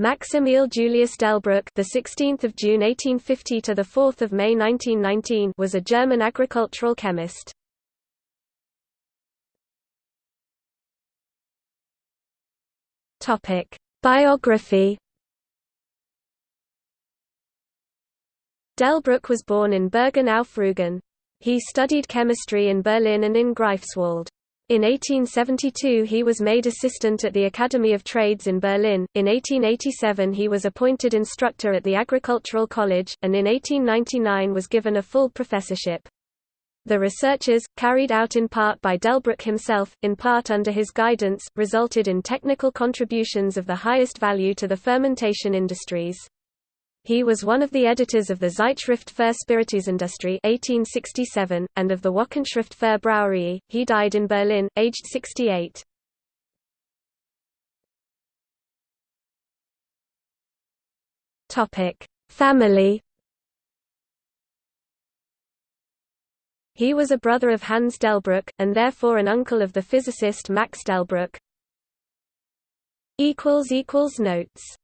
Max Julius Delbruck, the 16th of June 1850 to the 4th of May 1919, was a German agricultural chemist. Topic: Biography. Delbruck was born in Bergen auf Rügen. He studied chemistry in Berlin and in Greifswald. In 1872 he was made assistant at the Academy of Trades in Berlin, in 1887 he was appointed instructor at the Agricultural College, and in 1899 was given a full professorship. The researches, carried out in part by Delbruck himself, in part under his guidance, resulted in technical contributions of the highest value to the fermentation industries. He was one of the editors of the Zeitschrift für Spiritusindustrie 1867, and of the Wochenschrift für Brauerei. He died in Berlin, aged 68. Topic: Family. He was a brother of Hans Delbruck, and therefore an uncle of the physicist Max Delbruck. Notes